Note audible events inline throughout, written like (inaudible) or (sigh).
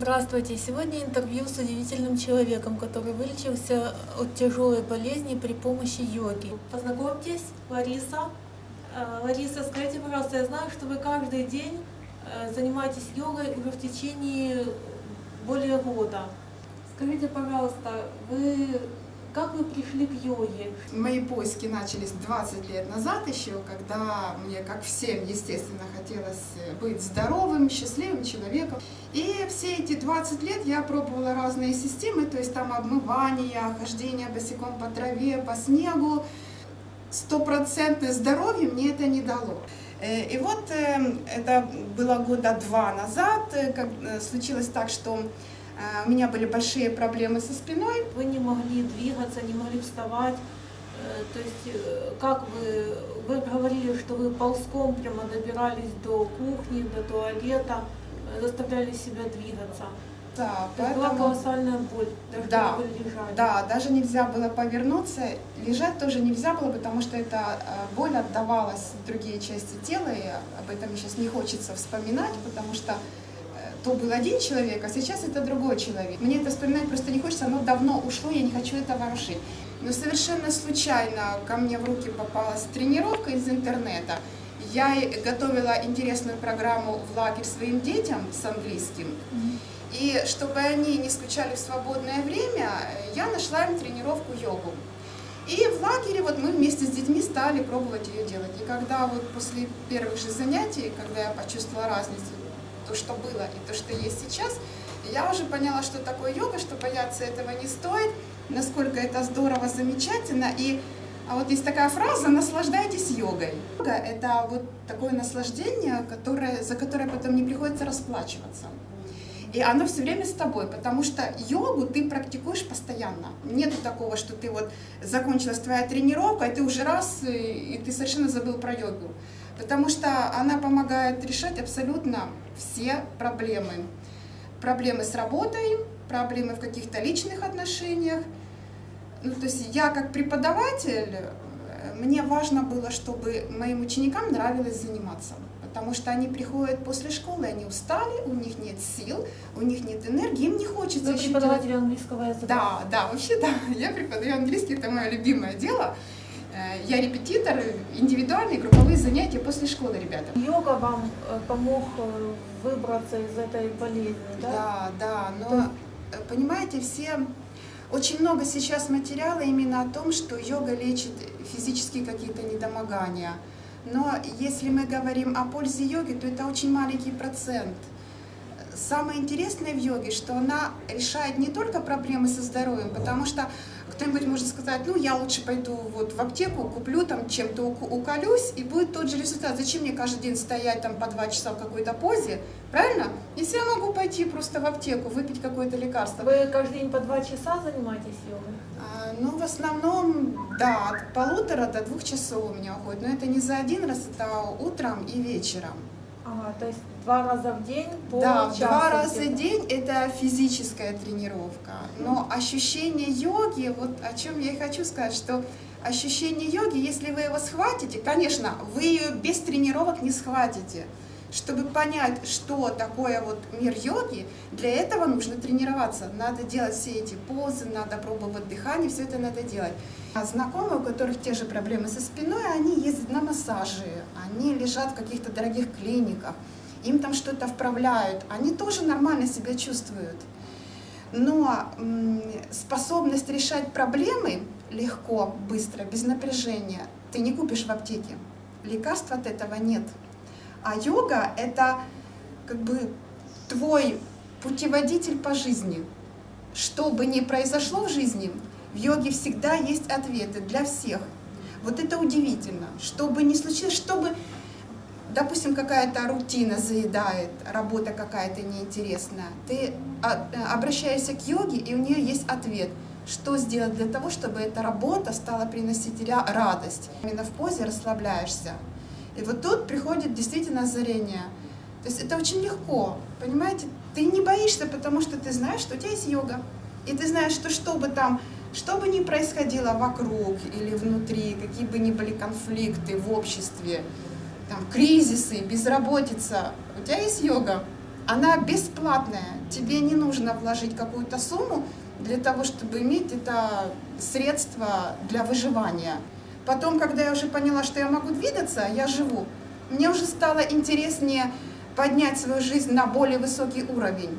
Здравствуйте! Сегодня интервью с удивительным человеком, который вылечился от тяжелой болезни при помощи йоги. Познакомьтесь, Лариса. Э, Лариса, скажите, пожалуйста, я знаю, что вы каждый день э, занимаетесь йогой уже в течение более года. Скажите, пожалуйста, вы как вы пришли к йоге? Мои поиски начались 20 лет назад еще, когда мне, как всем, естественно, хотелось быть здоровым, счастливым человеком. И все эти 20 лет я пробовала разные системы, то есть там обмывание, хождение босиком по траве, по снегу. Стопроцентное здоровье мне это не дало. Э, и вот э, это было года два назад, э, как случилось так, что у меня были большие проблемы со спиной. Вы не могли двигаться, не могли вставать. Э, то есть, э, как вы, вы говорили, что вы ползком прямо добирались до кухни, до туалета, э, заставляли себя двигаться. Да, То поэтому... была колоссальная боль, даже да, вы лежали. Да, даже нельзя было повернуться, лежать тоже нельзя было, потому что эта боль отдавалась в другие части тела, и об этом сейчас не хочется вспоминать, потому что то был один человек, а сейчас это другой человек. Мне это вспоминать просто не хочется, оно давно ушло, я не хочу это ворошить. Но совершенно случайно ко мне в руки попалась тренировка из интернета. Я готовила интересную программу в лагерь своим детям с английским. И чтобы они не скучали в свободное время, я нашла им тренировку йогу. И в лагере вот мы вместе с детьми стали пробовать ее делать. И когда вот после первых же занятий, когда я почувствовала разницу, то, что было и то, что есть сейчас, я уже поняла, что такое йога, что бояться этого не стоит, насколько это здорово, замечательно. И а вот есть такая фраза «наслаждайтесь йогой». Йога – это вот такое наслаждение, которое, за которое потом не приходится расплачиваться. И оно все время с тобой, потому что йогу ты практикуешь постоянно. Нету такого, что ты вот закончилась твоя тренировка, и ты уже раз, и ты совершенно забыл про йогу потому что она помогает решать абсолютно все проблемы. Проблемы с работой, проблемы в каких-то личных отношениях. Ну, то есть я как преподаватель, мне важно было, чтобы моим ученикам нравилось заниматься. Потому что они приходят после школы, они устали, у них нет сил, у них нет энергии, им не хочется Вы преподаватель английского языка? Да, да, вообще да. Я преподаю английский, это мое любимое дело. Э, я репетитор, индивидуальные групповые занятия после школы, ребята. Йога вам э, помог э, выбраться из этой болезни, да? Да, да, но То... понимаете, все... Очень много сейчас материала именно о том, что йога лечит физические какие-то недомогания. Но если мы говорим о пользе йоги, то это очень маленький процент. Самое интересное в йоге, что она решает не только проблемы со здоровьем, потому что кто-нибудь может сказать, ну, я лучше пойду вот в аптеку, куплю там чем-то уколюсь, и будет тот же результат. Зачем мне каждый день стоять там по два часа в какой-то позе, правильно? Если я могу пойти просто в аптеку, выпить какое-то лекарство. Вы каждый день по два часа занимаетесь йогой? А, ну, в основном, да, от полутора до двух часов у меня уходит. Но это не за один раз, это утром и вечером. Ага, то есть два раза в день по Да, два раза в день это физическая тренировка. Но ощущение йоги, вот о чем я и хочу сказать, что ощущение йоги, если вы его схватите, конечно, вы ее без тренировок не схватите. Чтобы понять, что такое вот мир йоги, для этого нужно тренироваться. Надо делать все эти позы, надо пробовать дыхание, все это надо делать. А знакомые, у которых те же проблемы со спиной, они ездят на массажи, они лежат в каких-то дорогих клиниках, им там что-то вправляют, они тоже нормально себя чувствуют. Но способность решать проблемы легко, быстро, без напряжения ты не купишь в аптеке. Лекарств от этого нет. А йога – это как бы твой путеводитель по жизни. Что бы ни произошло в жизни, в йоге всегда есть ответы для всех. Вот это удивительно. Что бы ни случилось, что бы, допустим, какая-то рутина заедает, работа какая-то неинтересная, ты обращаешься к йоге, и у нее есть ответ – что сделать для того, чтобы эта работа стала приносить радость. Именно в позе расслабляешься. И вот тут приходит действительно озарение. То есть это очень легко, понимаете? Ты не боишься, потому что ты знаешь, что у тебя есть йога. И ты знаешь, что что бы там, что бы ни происходило вокруг или внутри, какие бы ни были конфликты в обществе, там, кризисы, безработица, у тебя есть йога. она бесплатная. Тебе не нужно вложить какую-то сумму для того, чтобы иметь это средство для выживания. Потом, когда я уже поняла, что я могу двигаться, я живу, мне уже стало интереснее поднять свою жизнь на более высокий уровень.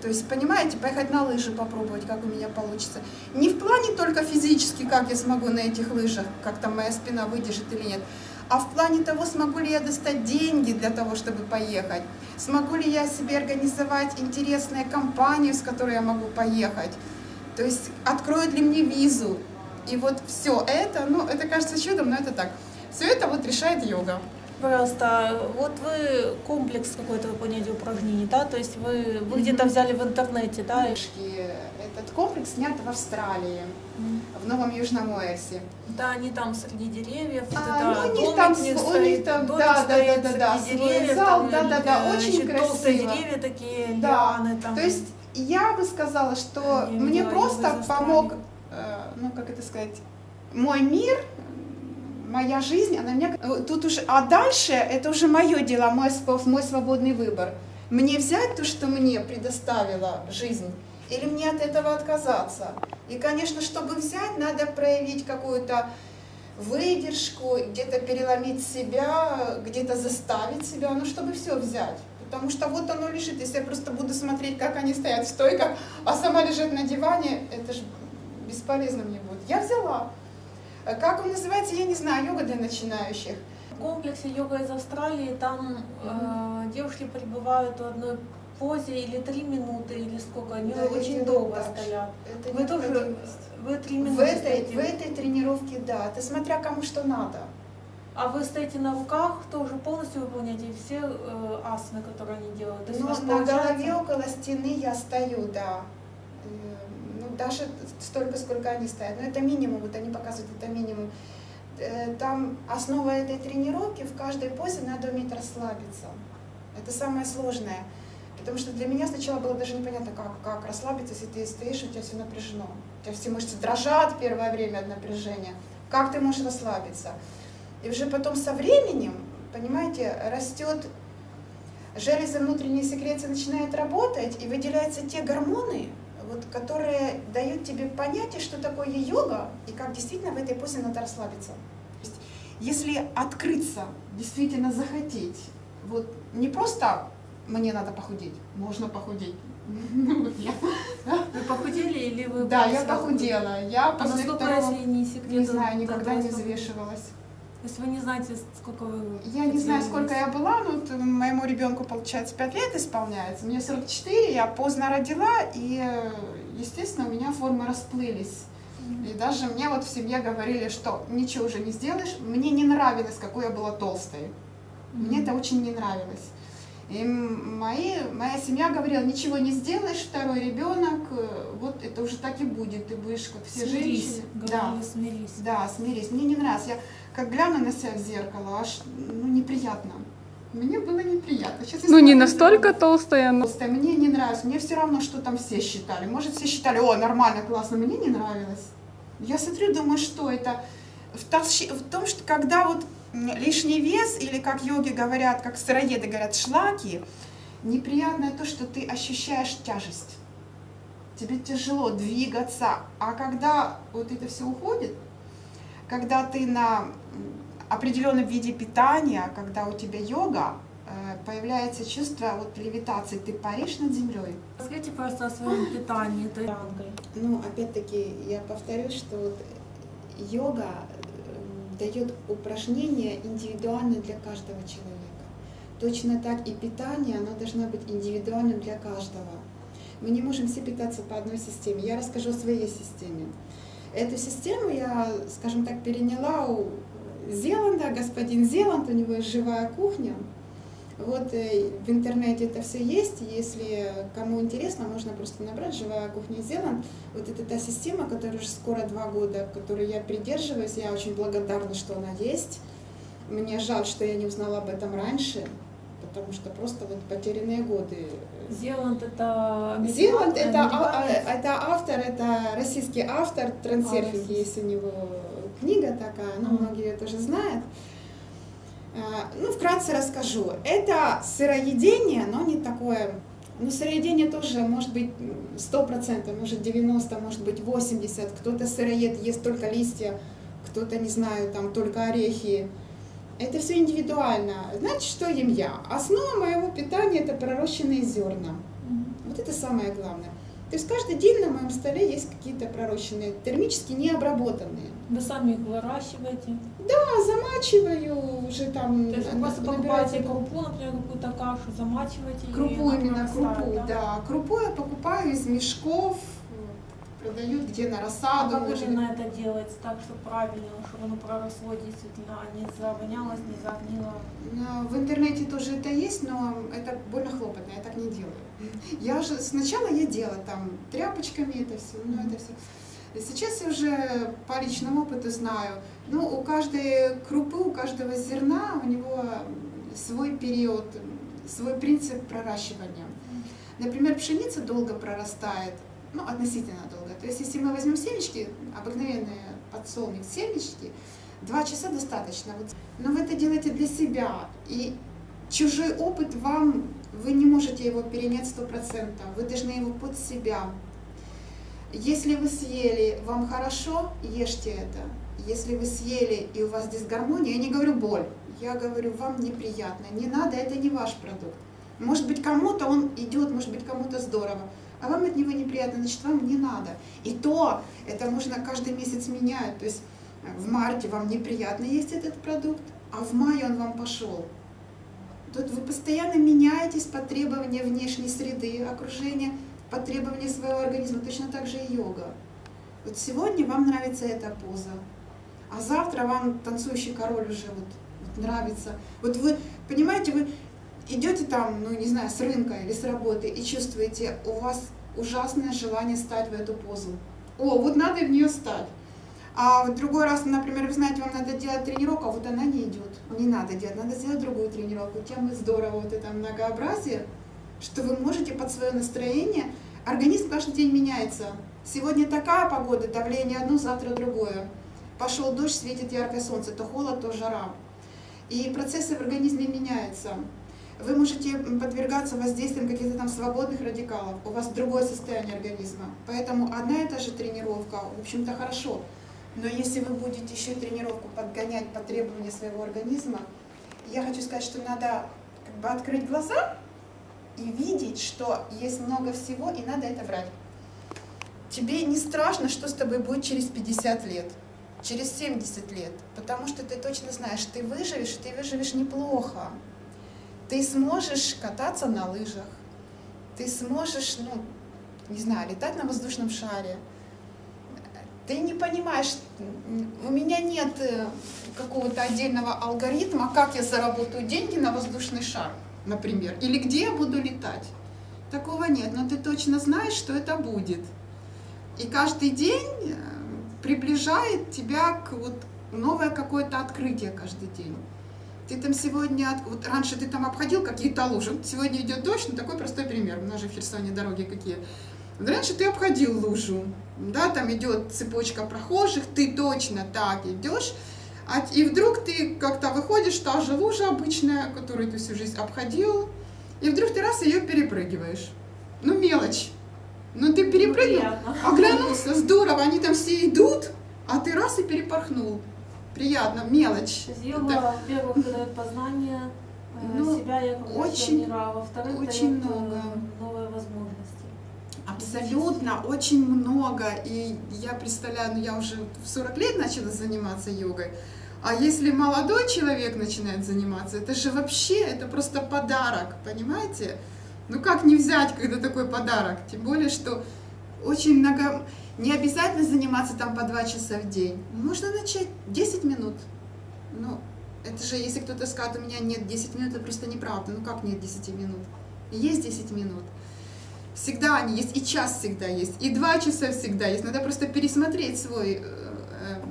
То есть, понимаете, поехать на лыжи попробовать, как у меня получится. Не в плане только физически, как я смогу на этих лыжах, как там моя спина выдержит или нет, а в плане того, смогу ли я достать деньги для того, чтобы поехать, смогу ли я себе организовать интересную компанию, с которой я могу поехать, то есть откроют ли мне визу. И вот все это, ну, это кажется чудом, но это так. Все это вот решает йога пожалуйста, вот вы комплекс какой-то выполняете упражнений, да, то есть вы, вы где-то взяли в интернете, да? Этот комплекс снят в Австралии, в Новом Южном Уэльсе. Да, они там среди деревьев, а, это ну, у них там, у них там, да, да, да, да, да, деревьев, зал, там, да, да, да, очень красиво. толстые деревья такие, да. лианы там. То есть я бы сказала, что мне просто помог, ну как это сказать, мой мир моя жизнь, она меня... Тут уже... А дальше это уже мое дело, мой, мой свободный выбор. Мне взять то, что мне предоставила жизнь, или мне от этого отказаться. И, конечно, чтобы взять, надо проявить какую-то выдержку, где-то переломить себя, где-то заставить себя, ну, чтобы все взять. Потому что вот оно лежит, если я просто буду смотреть, как они стоят в стойках, а сама лежит на диване, это же бесполезно мне будет. Я взяла. Э, как он называется, я не знаю, йога для начинающих. В комплексе йога из Австралии там э, девушки пребывают в одной позе или три минуты, или сколько, они да, очень долго стоят. Это вы тоже, вы три минуты в этой, в этой тренировке, да, это смотря кому что надо. А вы стоите на руках, тоже полностью выполняете все э, асаны, которые они делают? То есть ну, на голове около стены я стою, да даже столько, сколько они стоят. Но это минимум, вот они показывают, это минимум. Э, там основа этой тренировки, в каждой позе надо уметь расслабиться. Это самое сложное. Потому что для меня сначала было даже непонятно, как, как расслабиться, если ты стоишь, у тебя все напряжено. У тебя все мышцы дрожат первое время от напряжения. Как ты можешь расслабиться? И уже потом со временем, понимаете, растет железо внутренней секреции начинает работать, и выделяются те гормоны, вот, которые дают тебе понятие, что такое йога, и как действительно в этой позе надо расслабиться. Если открыться, действительно захотеть, вот не просто мне надо похудеть, можно похудеть. (laughs) Вы похудели или вы... Да, я похудела. Я а не секрет? Не знаю, никогда не взвешивалась. То есть вы не знаете, сколько вы... Я не знаю, сколько я была, но вот моему ребенку, получается, 5 лет исполняется. Мне 44, я поздно родила, и, естественно, у меня формы расплылись. И даже мне вот в семье говорили, что ничего уже не сделаешь. Мне не нравилось, какой я была толстой. Мне это очень не нравилось. И мои, моя семья говорила, ничего не сделаешь, второй ребенок, э, вот это уже так и будет, ты будешь как все смирись, женщины. Да, смирись. Да, смирись. Мне не нравится. Я как гляну на себя в зеркало, аж ну, неприятно. Мне было неприятно. Сейчас ну не настолько толстая, но... Толстая. Мне не нравится. Мне все равно, что там все считали. Может, все считали, о, нормально, классно. Мне не нравилось. Я смотрю, думаю, что это? В, толщи... в том, что когда вот лишний вес, или как йоги говорят, как сыроеды говорят, шлаки, неприятное то, что ты ощущаешь тяжесть. Тебе тяжело двигаться, а когда вот это все уходит, когда ты на определенном виде питания, когда у тебя йога, э, появляется чувство вот левитации, ты паришь над землей. Расскажите просто о своем питании. Ну, опять-таки, я повторюсь, что вот йога дает упражнения индивидуально для каждого человека. Точно так и питание, оно должно быть индивидуальным для каждого. Мы не можем все питаться по одной системе. Я расскажу о своей системе. Эту систему я, скажем так, переняла у Зеланда. Господин Зеланд, у него живая кухня. Вот э, в интернете это все есть. Если кому интересно, можно просто набрать «Живая кухня Зеланд». Вот это та система, которая уже скоро два года, которой я придерживаюсь. Я очень благодарна, что она есть. Мне жаль, что я не узнала об этом раньше, потому что просто вот потерянные годы. Зеланд это... Зеланд это, а, это автор, это российский автор, трансерфинг, а, есть у него книга такая, но многие ее тоже знают. А, Ну, вкратце расскажу. Это сыроедение, но не такое... Ну, сыроедение тоже может быть 100%, может 90%, может быть 80%. Кто-то сыроед ест только листья, кто-то, не знаю, там только орехи. Это все индивидуально. Значит, что ем я? Основа моего питания – это пророщенные зерна. Вот это самое главное. То есть каждый день на моем столе есть какие-то пророщенные, термически необработанные. Вы сами их выращиваете? А, замачиваю уже там. То есть вы просто покупаете крупу, например, какую-то кашу, замачиваете Крупу и именно, крупу, прорастает, да. Крупу я покупаю из мешков, продают где на А рассаду. как может. именно это делается так, чтобы правильно, чтобы оно проросло действительно, а не завонялось, не загнило? В интернете тоже это есть, но это больно хлопотно, я так не делаю. Я же сначала я делала там тряпочками это все, ну это все. Сейчас я уже по личному опыту знаю, ну у каждой крупы, у каждого зерна у него свой период, свой принцип проращивания. Например, пшеница долго прорастает, ну относительно долго. То есть если мы возьмем семечки, обыкновенные подсолнух семечки, два часа достаточно. Но вы это делаете для себя. И чужой опыт вам, вы не можете его перенять сто процентов. Вы должны его под себя. Если вы съели, вам хорошо, ешьте это. Если вы съели и у вас дисгармония, я не говорю боль, я говорю, вам неприятно, не надо, это не ваш продукт. Может быть, кому-то он идет, может быть, кому-то здорово, а вам от него неприятно, значит, вам не надо. И то, это можно каждый месяц менять. То есть в марте вам неприятно есть этот продукт, а в мае он вам пошел. Тут вы постоянно меняетесь под требования внешней среды, окружения, под требования своего организма. Точно так же и йога. Вот сегодня вам нравится эта поза, а завтра вам танцующий король уже вот, вот нравится. Вот вы, понимаете, вы идете там, ну не знаю, с рынка или с работы и чувствуете, у вас ужасное желание стать в эту позу. О, вот надо в нее стать. А в другой раз, например, вы знаете, вам надо делать тренировку, а вот она не идет. Не надо делать, надо сделать другую тренировку. Тем и здорово вот это многообразие, что вы можете под свое настроение, организм каждый день меняется. Сегодня такая погода, давление одно, завтра другое. Пошел дождь, светит яркое солнце, то холод, то жара. И процессы в организме меняются. Вы можете подвергаться воздействиям каких-то там свободных радикалов. У вас другое состояние организма. Поэтому одна и та же тренировка, в общем-то, хорошо. Но если вы будете еще тренировку подгонять по требованию своего организма, я хочу сказать, что надо как бы открыть глаза и видеть, что есть много всего, и надо это брать. Тебе не страшно, что с тобой будет через 50 лет, через 70 лет, потому что ты точно знаешь, ты выживешь, ты выживешь неплохо. Ты сможешь кататься на лыжах, ты сможешь, ну, не знаю, летать на воздушном шаре, ты не понимаешь, у меня нет э, какого-то отдельного алгоритма, как я заработаю деньги на воздушный шар, например, или где я буду летать. Такого нет, но ты точно знаешь, что это будет. И каждый день э, приближает тебя к вот новое какое-то открытие каждый день. Ты там сегодня, от- вот раньше ты там обходил какие-то лужи, сегодня идет дождь, ну такой простой пример, у нас же в Херсоне дороги какие. Раньше ты обходил лужу, да, там идет цепочка прохожих, ты точно так идешь, а, и вдруг ты как-то выходишь, та же лужа обычная, которую ты всю жизнь обходил, и вдруг ты раз ее перепрыгиваешь. Ну, мелочь. Ну, ты перепрыгнул, Приятно. оглянулся, здорово, они там все идут, а ты раз и перепорхнул. Приятно, мелочь. Есть Это- во-первых, дает познание э, Ну, себя я как очень- мира, во-вторых, очень дает много. новые возможности. Абсолютно, очень много. И я представляю, ну я уже в 40 лет начала заниматься йогой. А если молодой человек начинает заниматься, это же вообще, это просто подарок, понимаете? Ну как не взять, когда такой подарок? Тем более, что очень много... Не обязательно заниматься там по 2 часа в день. Можно начать 10 минут. Ну, это же, если кто-то скажет, у меня нет 10 минут, это просто неправда. Ну как нет 10 минут? Есть 10 минут. Всегда они есть, и час всегда есть, и два часа всегда есть. Надо просто пересмотреть свой э,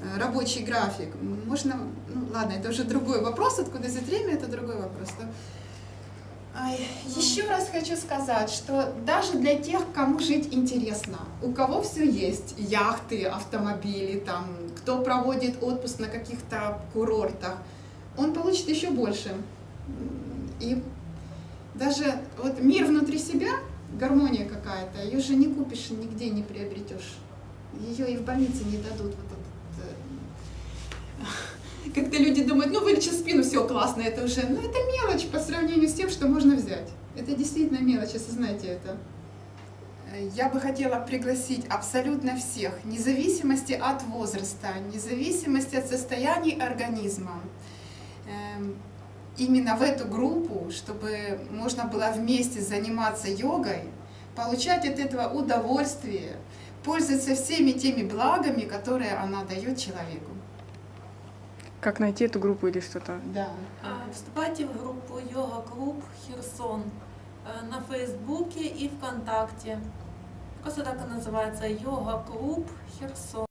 э, рабочий график. Можно, ну ладно, это уже другой вопрос, откуда взять время, это другой вопрос. Еще раз хочу сказать, что даже для тех, кому жить интересно, у кого все есть, яхты, автомобили, там, кто проводит отпуск на каких-то курортах, он получит еще больше. И даже вот мир внутри себя, гармония какая-то, ее же не купишь, нигде не приобретешь. Ее и в больнице не дадут. Вот Как-то люди думают, ну вылечил спину, все классно, это уже, ну это мелочь по сравнению с тем, что можно взять. Это действительно мелочь, осознайте это. Я бы хотела пригласить абсолютно всех, вне зависимости от возраста, вне зависимости от состояния организма, эм, именно в эту группу, чтобы можно было вместе заниматься йогой, получать от этого удовольствие, пользоваться всеми теми благами, которые она дает человеку. Как найти эту группу или что-то? Да. А, Вступайте в группу Йога-клуб Херсон э, на Фейсбуке и ВКонтакте. Просто так и называется Йога-клуб Херсон.